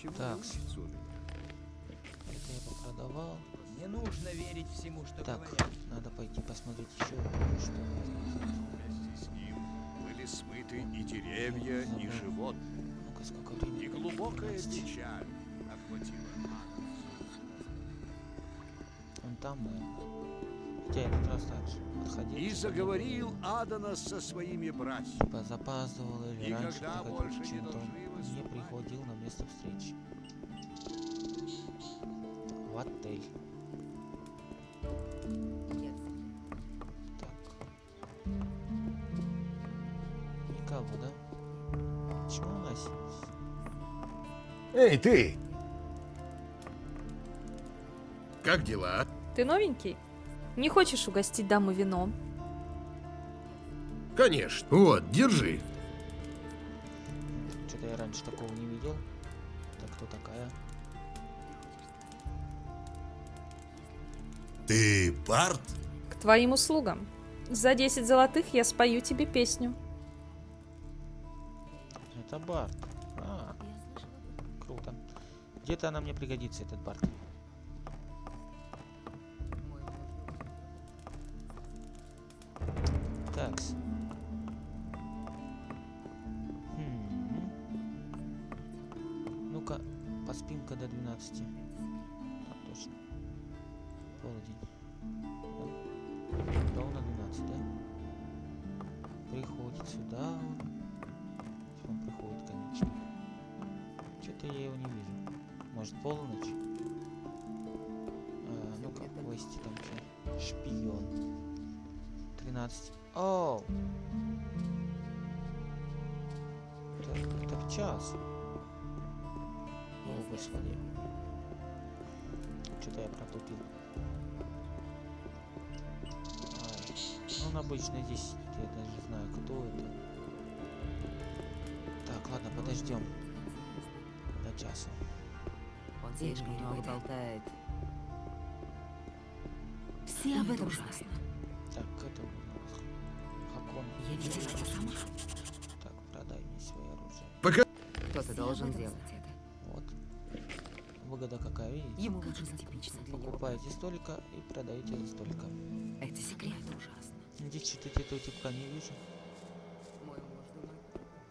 ничего Так. не учится у меня. Это я попродавал. Не нужно верить всему, что Так, говорят. надо пойти посмотреть еще, что. Вместе с ним были смыты и деревья, и животные. Ну-ка, сколько времени? И глубокая 15. печаль охватила. Он там, наверное. Хотя я этот раз отходил. И заговорил Аданас со своими братьями. Типа запаздывал или Никогда раньше приходил, больше не не приходил на место встречи. В отель. Так. Никого, да? Почему у нас Эй, ты! Как дела? Ты новенький? Не хочешь угостить даму вином? Конечно. Вот, держи. Что-то я раньше такого не видел. Кто такая? Ты Барт? К твоим услугам. За 10 золотых я спою тебе песню. Это Барт. А, круто. Где-то она мне пригодится, этот Барт. Обычно здесь сидит, я даже не знаю, кто это. Так, ладно, подождем. До часу. Он слишком много болтает. Все об этом ужасно. Так, это у нас Хакон. Я видела это сама. Так, продай мне свое оружие. Пока... Кто-то должен делать это. Вот. Выгода какая, видите? Ему лучше типично для него. Покупаете столько и продаете за столько. Это секрет ужасно. Здесь что-то этого типка не вижу.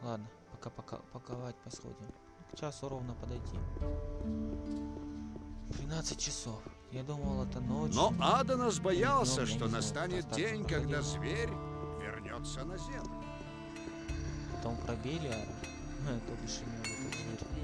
Ладно, пока пока паковать посходим. К часу ровно подойти. 12 часов. Я думал, это ночь. Но Аданас боялся, что не настанет день, когда проходил. зверь вернется на землю. Потом пробили, а то бишь ему этот зверь.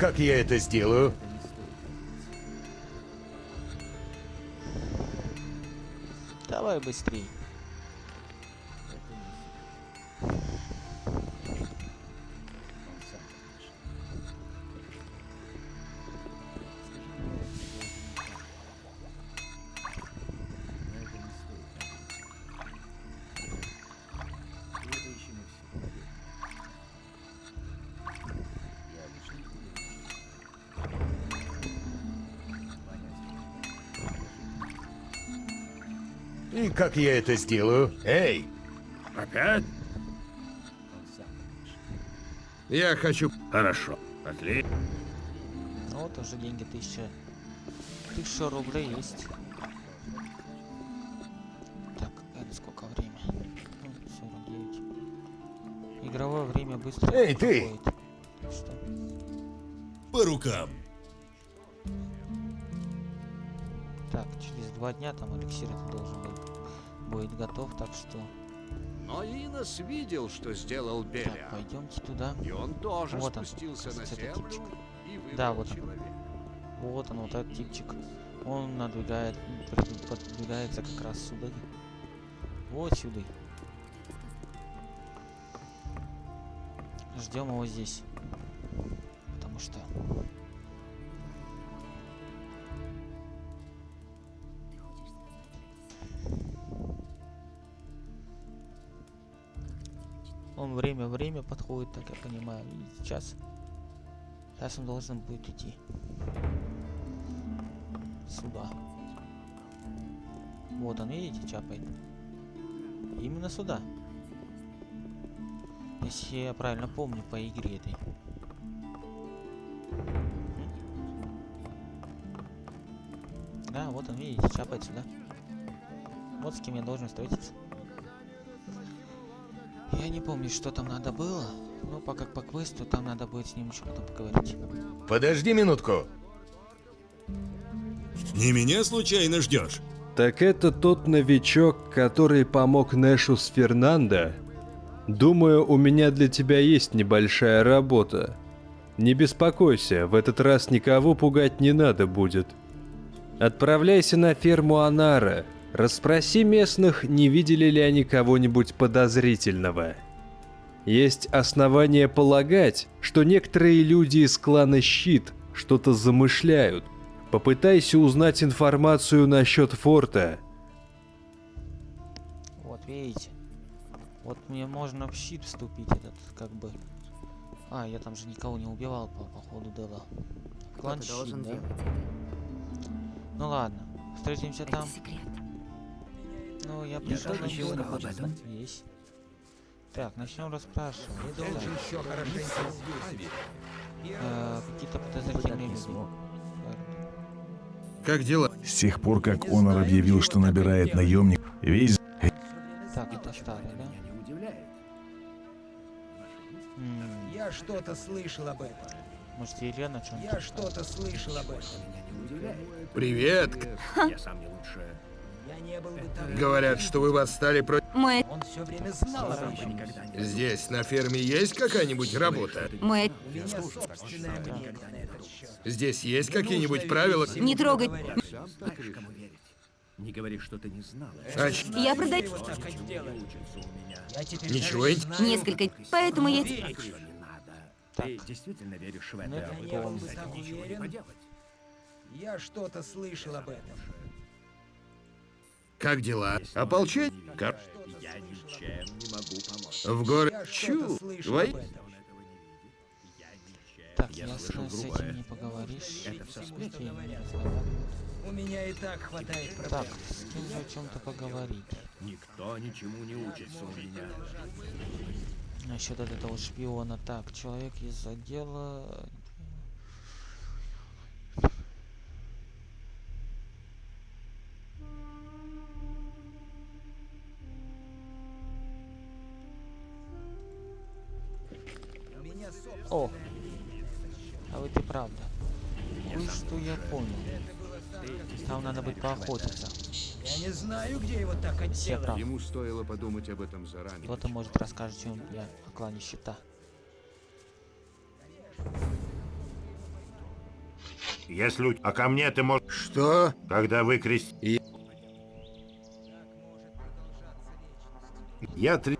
Как я это сделаю? Давай быстрей. Как я это сделаю? Эй! Опять? Я хочу... Хорошо. Отлично. Ну вот уже деньги тысяча. Тысяча рублей есть. Так, это сколько время? Ну, 49. Игровое время быстро Эй, ты! проходит. Так что По рукам. Так, через два дня там эликсир это должен быть, будет готов, так что Но Инос видел, что сделал Беля. пойдемте туда. И он тоже Вот он, спустился на кажется, это землю и выбрал Да, вот он. человека. Вот он, вот этот типчик. Он надвигает, подвигается как раз сюда. Вот сюда. Ждем его здесь. Потому что... Он время-время подходит, так я понимаю. И сейчас... Сейчас он должен будет идти. Сюда. Вот он, видите, чапает. Именно сюда. Если я правильно помню по игре этой. Да, вот он, видите, чапает сюда. Вот с кем я должен встретиться. Я не помню, что там надо было. Но пока по квесту там надо будет с ним еще потом поговорить. Подожди минутку. Не меня случайно ждешь? Так это тот новичок, который помог Нэшу с Фернандо? Думаю, у меня для тебя есть небольшая работа. Не беспокойся, в этот раз никого пугать не надо будет. Отправляйся на ферму Анара. Расспроси местных, не видели ли они кого-нибудь подозрительного. Есть основания полагать, что некоторые люди из клана Щит что-то замышляют. Попытайся узнать информацию насчет форта. Вот, видите? Вот мне можно в щит вступить, этот, как бы... А, я там же никого не убивал по, по ходу дела. Клан щит, должен да? делать Ну ладно, встретимся Это там. секрет. Ну, я пришел на ничего хочу знать. Есть. Так, начнем расспрашивать. Ты должен еще хорошенько Э, Какие-то подозрительные люди. Как дела? С тех пор, как Онор объявил, что набирает наемник, весь... Так, это старый, да? Я что-то слышал об этом. Может, Елена что-нибудь? Я что-то слышал об этом. Привет. Я сам не лучше. Говорят, что вы восстали против... Мой... Он все время знал об этом. Здесь, на ферме, есть какая-нибудь работа? Счет. Здесь есть какие-нибудь правила? Не трогай. Знаешь, кому верить? Не говори, что ты не знала. А ч- Я продаю... Ничего Несколько... Поэтому я... Ты действительно веришь в это? Я что-то слышал об этом. Как дела? Ополчение? Как? Я ничем не могу помочь. В горы... Я Чу! этом. Так, Я ясно, слышал с грубое. этим не поговоришь. Это всё С сплетни. этим не разговаривать. У меня и так хватает Так, проблем. с кем же о чем-то поговорить. Никто ничему не учится у меня. Насчет от этого шпиона. Так, человек из отдела... О! А вот и правда. Кое-что я понял. Там надо быть поохотиться. Я не знаю, где его так прав. Ему стоило подумать об этом заранее. Кто-то может расскажет, чем я о клане щита. Если... у- А ко мне ты можешь... Что? Когда вы крест... Я три...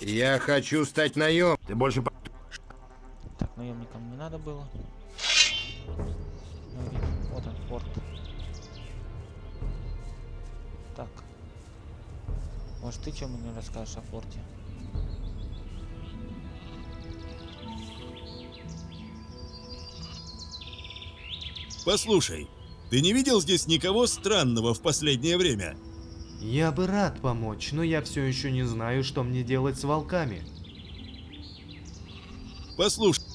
Я хочу стать наем. Ты больше... наемникам не надо было. Ну, вот он, форт. Так. Может, ты что мне расскажешь о форте? Послушай, ты не видел здесь никого странного в последнее время? Я бы рад помочь, но я все еще не знаю, что мне делать с волками. Послушай,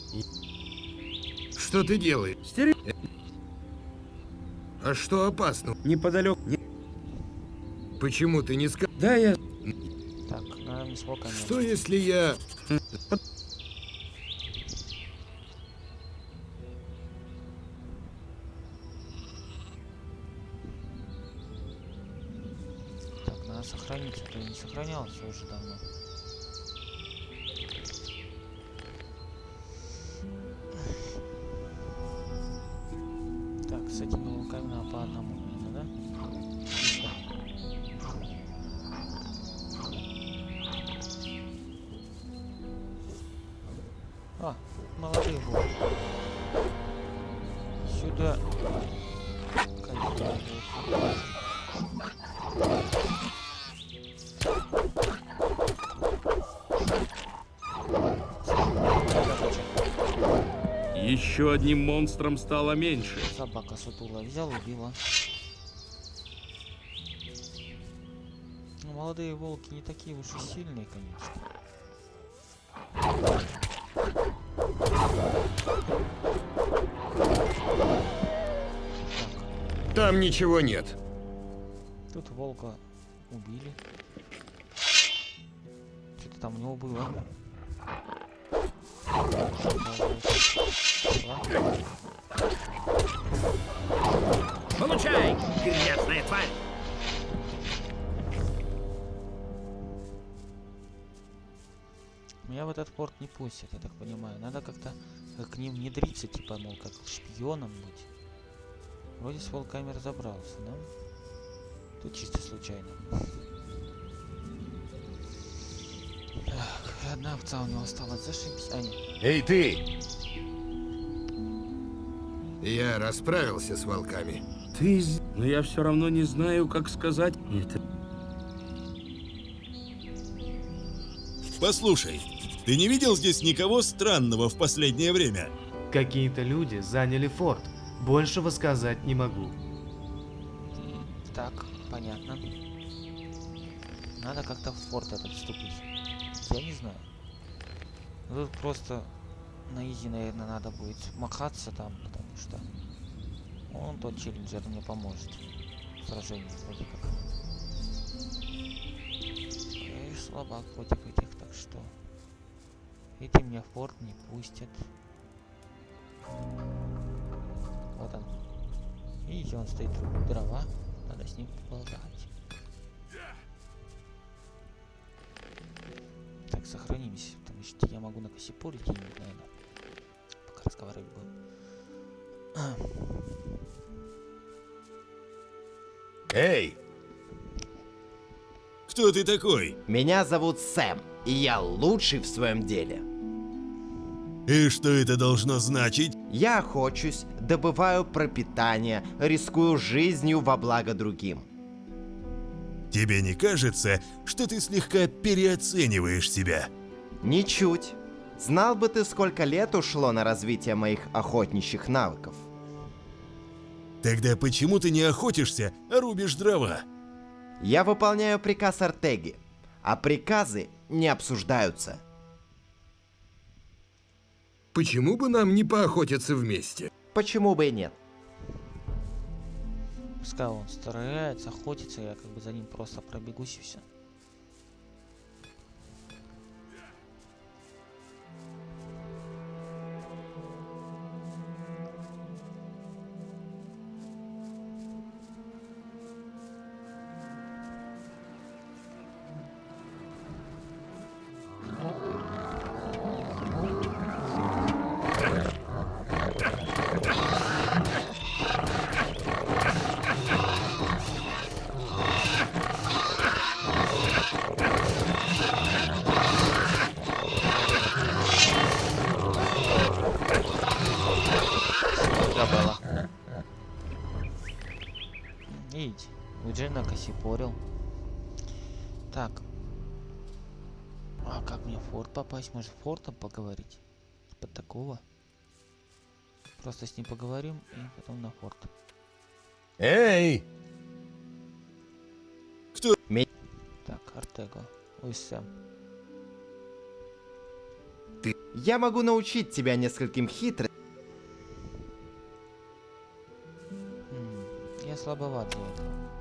Что ты делаешь? А что опасно? Неподалеку... Почему ты не сказал? Да, я... Так, наверное, с волками. Что если я... Так, надо сохраниться. Кто не сохранялся уже давно. Еще одним монстром стало меньше. Собака сутула взял, убила. Ну, молодые волки не такие уж и сильные, конечно. Там ничего нет. Тут волка убили. Что-то там у него было. Получай, грязная тварь! Меня в этот порт не пустят, я так понимаю. Надо как-то э, к ним внедриться, типа, мол, как шпионом быть. Вроде с волками разобрался, да? Тут чисто случайно. Так, одна овца у него осталась, зашибись. А, нет. Эй, ты! Я расправился с волками. Ты... Но я все равно не знаю, как сказать это. послушай, ты не видел здесь никого странного в последнее время? Какие-то люди заняли форт. Большего сказать не могу. Так, понятно. Надо как-то в форт этот вступить. Я не знаю. Ну, Тут просто на изи, наверное, надо будет махаться там, потому что он тот челленджер мне поможет в сражении вроде как. Эй, слабак против этих, так что эти меня в форт не пустят. Вот он. Видите, он стоит дрова, надо с ним поболтать. Сохранимся, потому что я могу на Кассипоре где-нибудь, наверное, пока разговаривать будем. Эй! Кто ты такой? Меня зовут Сэм, и я лучший в своем деле. И что это должно значить? Я охочусь, добываю пропитание, рискую жизнью во благо другим. Тебе не кажется, что ты слегка переоцениваешь себя? Ничуть. Знал бы ты, сколько лет ушло на развитие моих охотничьих навыков. Тогда почему ты не охотишься, а рубишь дрова? Я выполняю приказ Артеги, а приказы не обсуждаются. Почему бы нам не поохотиться вместе? Почему бы и нет? Пускай он старается, охотится, я как бы за ним просто пробегусь и все. Уже накосипорил. Так. А как мне в форт попасть? Может фортом поговорить? Типа такого. Просто с ним поговорим и потом на форт. Эй! Кто? Так, Артего. Ой, Сэм. Я могу научить тебя нескольким хитрым. Я слабоват для этого.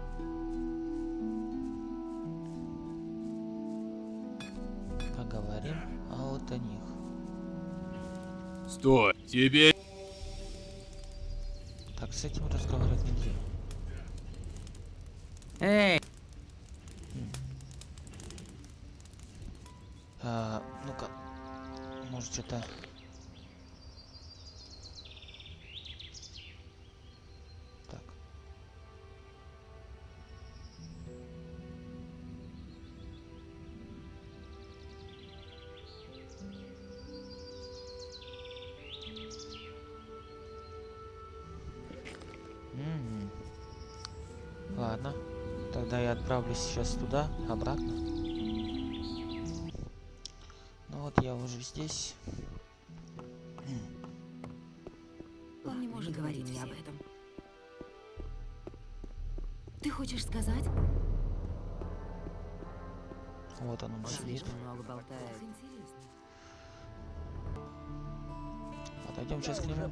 Стой, тебе... отправлюсь сейчас туда, обратно. Ну вот я уже здесь. Он не может говорить мне об этом. Ты хочешь сказать? Вот он, он сидит. Слишком много болтает. Подойдем сейчас к нему.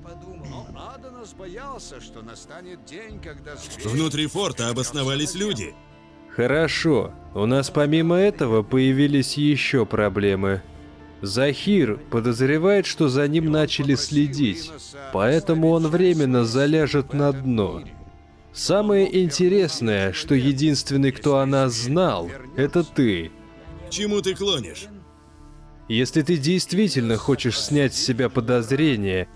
Но Адонос боялся, что настанет день, когда. Внутри форта обосновались люди. Хорошо. У нас помимо этого появились еще проблемы. Захир подозревает, что за ним начали следить, поэтому он временно заляжет на дно. Самое интересное, что единственный, кто о нас знал, это ты. Чему ты клонишь? Если ты действительно хочешь снять с себя подозрения,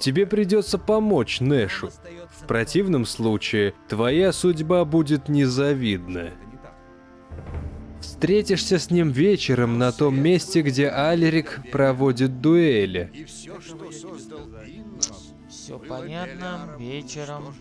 тебе придется помочь Нэшу. Противном случае, твоя судьба будет незавидна. Встретишься с ним вечером на том месте, где Алерик проводит дуэли. Все понятно. Вечером